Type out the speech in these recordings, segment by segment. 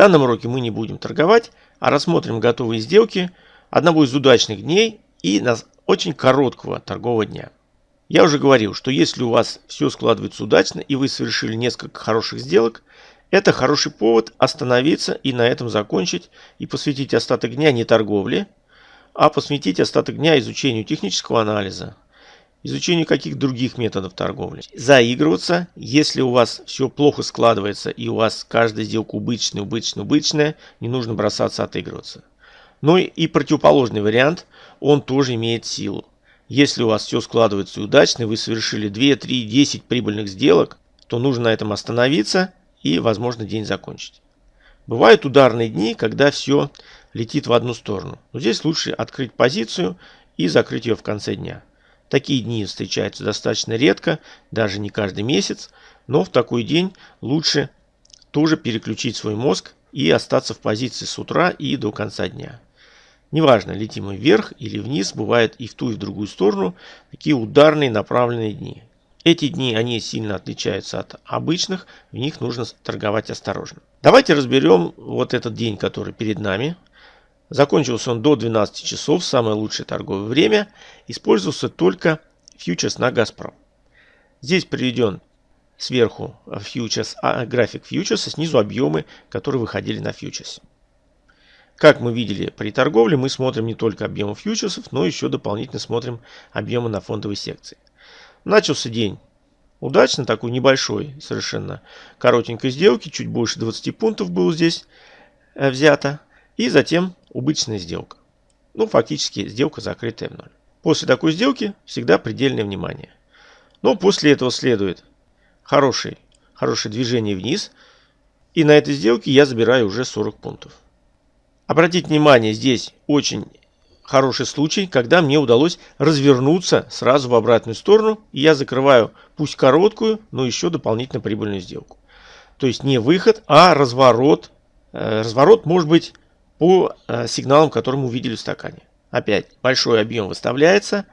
данном уроке мы не будем торговать, а рассмотрим готовые сделки одного из удачных дней и на очень короткого торгового дня. Я уже говорил, что если у вас все складывается удачно и вы совершили несколько хороших сделок, это хороший повод остановиться и на этом закончить и посвятить остаток дня не торговле, а посвятить остаток дня изучению технического анализа, изучению каких других методов торговли. Заигрываться, если у вас все плохо складывается и у вас каждая сделка убыточная, убыточная, убыточная, не нужно бросаться отыгрываться. Но и противоположный вариант, он тоже имеет силу. Если у вас все складывается удачно, вы совершили 2, 3, 10 прибыльных сделок, то нужно на этом остановиться и, возможно, день закончить. Бывают ударные дни, когда все летит в одну сторону. Но здесь лучше открыть позицию и закрыть ее в конце дня. Такие дни встречаются достаточно редко, даже не каждый месяц, но в такой день лучше тоже переключить свой мозг и остаться в позиции с утра и до конца дня. Неважно, летим мы вверх или вниз, бывает и в ту, и в другую сторону, такие ударные направленные дни. Эти дни, они сильно отличаются от обычных, в них нужно торговать осторожно. Давайте разберем вот этот день, который перед нами. Закончился он до 12 часов, самое лучшее торговое время. Использовался только фьючерс на Газпром. Здесь приведен сверху фьючерс, а, график фьючерса, снизу объемы, которые выходили на фьючерс. Как мы видели при торговле, мы смотрим не только объемы фьючерсов, но еще дополнительно смотрим объемы на фондовой секции. Начался день удачно, такой небольшой совершенно коротенькой сделки, чуть больше 20 пунктов было здесь э, взято. И затем убыточная сделка. Ну, фактически сделка закрытая в ноль. После такой сделки всегда предельное внимание. Но после этого следует хороший, хорошее движение вниз. И на этой сделке я забираю уже 40 пунктов. Обратите внимание, здесь очень хороший случай, когда мне удалось развернуться сразу в обратную сторону. И я закрываю пусть короткую, но еще дополнительно прибыльную сделку. То есть не выход, а разворот. Э, разворот может быть по э, сигналам, которые мы увидели в стакане. Опять большой объем выставляется,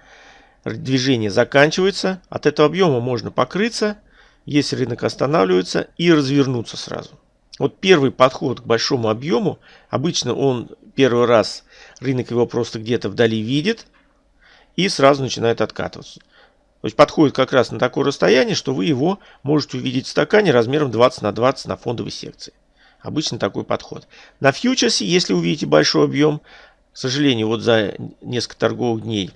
движение заканчивается. От этого объема можно покрыться, если рынок останавливается, и развернуться сразу. Вот первый подход к большому объему, обычно он первый раз, рынок его просто где-то вдали видит и сразу начинает откатываться. То есть подходит как раз на такое расстояние, что вы его можете увидеть в стакане размером 20 на 20 на фондовой секции. Обычно такой подход. На фьючерсе, если увидите большой объем, к сожалению, вот за несколько торговых дней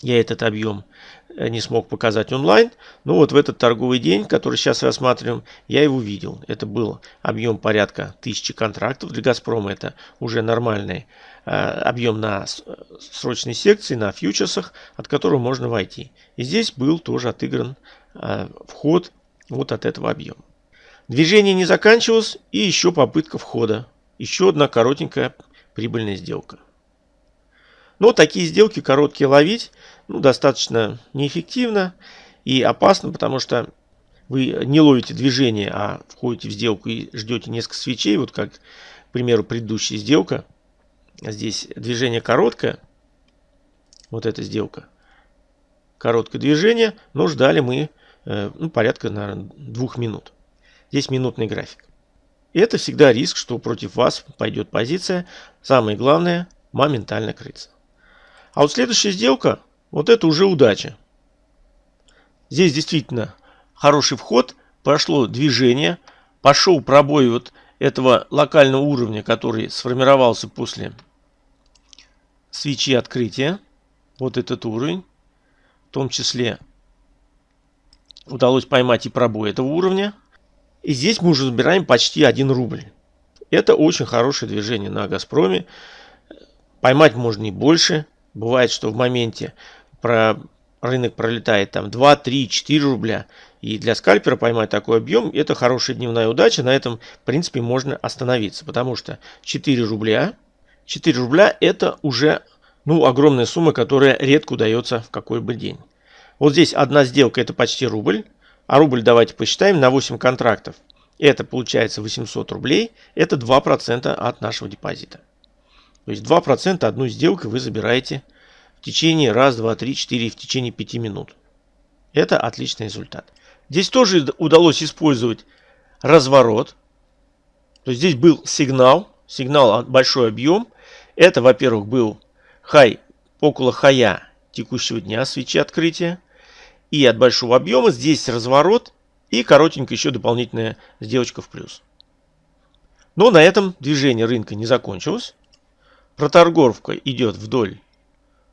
я этот объем Э, не смог показать онлайн. Но вот в этот торговый день, который сейчас рассматриваем, я его видел. Это был объем порядка тысячи контрактов. Для Газпрома это уже нормальный э, объем на срочной секции, на фьючерсах, от которого можно войти. И здесь был тоже отыгран э, вход вот от этого объема. Движение не заканчивалось и еще попытка входа. Еще одна коротенькая прибыльная сделка. Но такие сделки короткие ловить ну, достаточно неэффективно и опасно, потому что вы не ловите движение, а входите в сделку и ждете несколько свечей. Вот как, к примеру, предыдущая сделка. Здесь движение короткое. Вот эта сделка. Короткое движение, но ждали мы э, ну, порядка, наверное, двух минут. Здесь минутный график. И это всегда риск, что против вас пойдет позиция. Самое главное – моментально крыться. А вот следующая сделка, вот это уже удача. Здесь действительно хороший вход, прошло движение, пошел пробой вот этого локального уровня, который сформировался после свечи открытия. Вот этот уровень. В том числе удалось поймать и пробой этого уровня. И здесь мы уже забираем почти 1 рубль. Это очень хорошее движение на Газпроме. Поймать можно и больше. Бывает, что в моменте про рынок пролетает там 2, 3, 4 рубля. И для скальпера поймать такой объем, это хорошая дневная удача. На этом, в принципе, можно остановиться. Потому что 4 рубля, 4 рубля это уже ну, огромная сумма, которая редко удается в какой бы день. Вот здесь одна сделка это почти рубль. А рубль давайте посчитаем на 8 контрактов. Это получается 800 рублей. Это 2% от нашего депозита. То есть 2% одну сделку вы забираете в течение раз, два, три, четыре, в течение 5 минут. Это отличный результат. Здесь тоже удалось использовать разворот. То есть здесь был сигнал, сигнал большой объем. Это, во-первых, был хай около хая текущего дня свечи открытия. И от большого объема здесь разворот и коротенькая еще дополнительная сделочка в плюс. Но на этом движение рынка не закончилось. Проторговка идет вдоль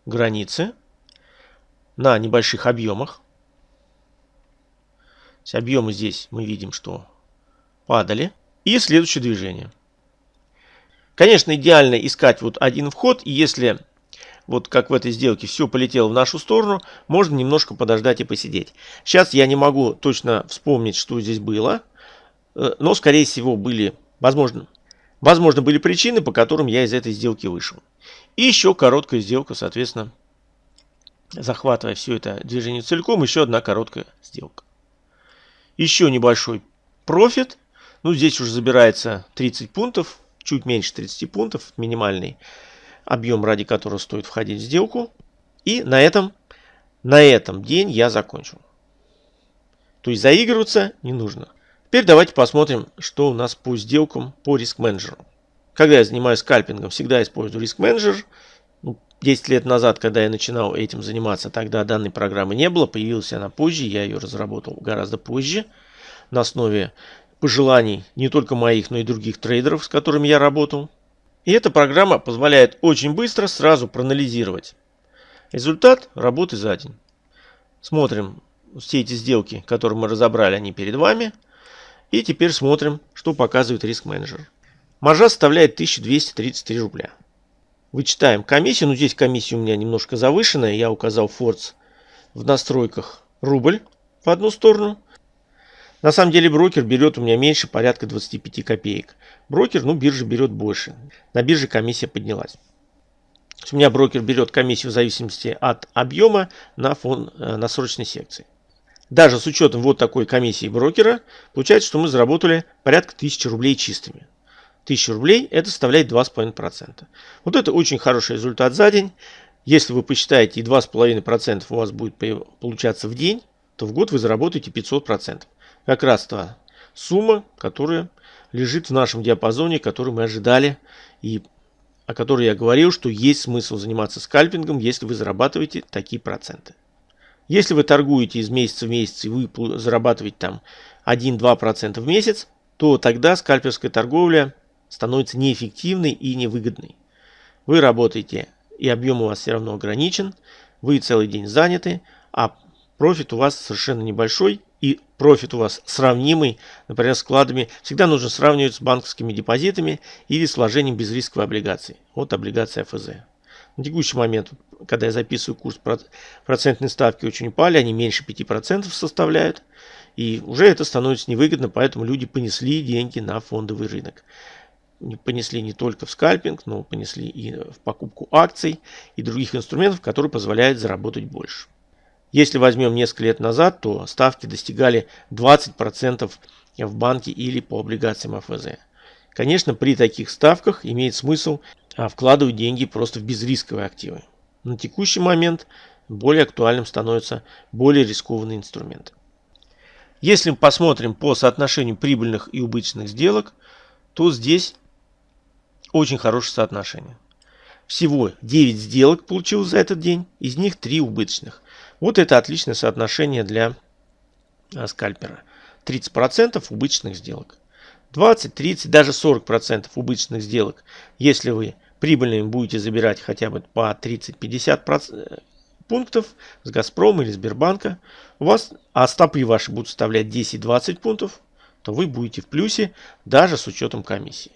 границы на небольших объемах. Объемы здесь мы видим, что падали. И следующее движение. Конечно, идеально искать вот один вход. И если вот как в этой сделке все полетело в нашу сторону, можно немножко подождать и посидеть. Сейчас я не могу точно вспомнить, что здесь было. Э, но, скорее всего, были, возможно, возможно, были причины, по которым я из этой сделки вышел. И еще короткая сделка, соответственно, захватывая все это движение целиком, еще одна короткая сделка. Еще небольшой профит. Ну, здесь уже забирается 30 пунктов, чуть меньше 30 пунктов, минимальный объем, ради которого стоит входить в сделку. И на этом, на этом день я закончил. То есть заигрываться не нужно. Теперь давайте посмотрим, что у нас по сделкам по риск менеджеру. Когда я занимаюсь скальпингом, всегда использую риск менеджер. 10 лет назад, когда я начинал этим заниматься, тогда данной программы не было, появилась она позже, я ее разработал гораздо позже, на основе пожеланий не только моих, но и других трейдеров, с которыми я работал. И эта программа позволяет очень быстро сразу проанализировать результат работы за день. Смотрим все эти сделки, которые мы разобрали, они перед вами. И теперь смотрим, что показывает риск менеджер. Маржа составляет 1233 рубля. Вычитаем комиссию. Ну, здесь комиссия у меня немножко завышенная. Я указал форс в настройках рубль в одну сторону. На самом деле брокер берет у меня меньше, порядка 25 копеек. Брокер, ну, биржа берет больше. На бирже комиссия поднялась. У меня брокер берет комиссию в зависимости от объема на фон э, на срочной секции. Даже с учетом вот такой комиссии брокера, получается, что мы заработали порядка 1000 рублей чистыми. 1000 рублей, это составляет 2,5%. Вот это очень хороший результат за день. Если вы посчитаете и 2,5% у вас будет получаться в день, то в год вы заработаете 500%. Как раз та сумма, которая лежит в нашем диапазоне, который мы ожидали и о которой я говорил, что есть смысл заниматься скальпингом, если вы зарабатываете такие проценты. Если вы торгуете из месяца в месяц и вы зарабатываете там 1-2% в месяц, то тогда скальперская торговля становится неэффективной и невыгодной. Вы работаете, и объем у вас все равно ограничен, вы целый день заняты, а профит у вас совершенно небольшой, и профит у вас сравнимый, например, с складами, всегда нужно сравнивать с банковскими депозитами или с вложением безрисковой облигации. Вот облигация ФЗ. На текущий момент, когда я записываю курс, процентные ставки очень упали, они меньше 5% составляют. И уже это становится невыгодно, поэтому люди понесли деньги на фондовый рынок понесли не только в скальпинг, но понесли и в покупку акций и других инструментов, которые позволяют заработать больше. Если возьмем несколько лет назад, то ставки достигали 20% в банке или по облигациям АФЗ. Конечно, при таких ставках имеет смысл а, вкладывать деньги просто в безрисковые активы. На текущий момент более актуальным становятся более рискованные инструменты. Если мы посмотрим по соотношению прибыльных и убыточных сделок, то здесь очень хорошее соотношение. Всего 9 сделок получилось за этот день, из них 3 убыточных. Вот это отличное соотношение для а, скальпера. 30% убыточных сделок. 20, 30, даже 40% убыточных сделок, если вы прибыльными будете забирать хотя бы по 30-50 пунктов с Газпрома или Сбербанка, у вас, а стопы ваши будут составлять 10-20 пунктов, то вы будете в плюсе даже с учетом комиссии.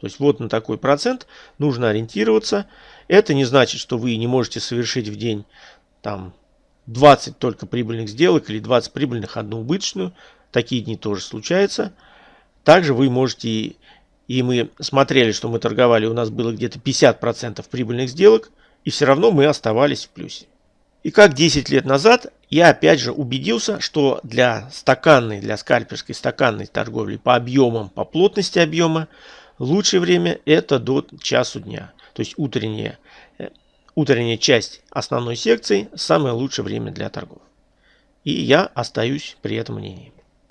То есть вот на такой процент нужно ориентироваться. Это не значит, что вы не можете совершить в день там 20 только прибыльных сделок или 20 прибыльных, одну убыточную. Такие дни тоже случаются. Также вы можете, и мы смотрели, что мы торговали, у нас было где-то 50% прибыльных сделок, и все равно мы оставались в плюсе. И как 10 лет назад, я опять же убедился, что для стаканной, для скальперской стаканной торговли по объемам, по плотности объема, Лучшее время это до часу дня. То есть утренняя, э, утренняя часть основной секции самое лучшее время для торгов. И я остаюсь при этом мнении.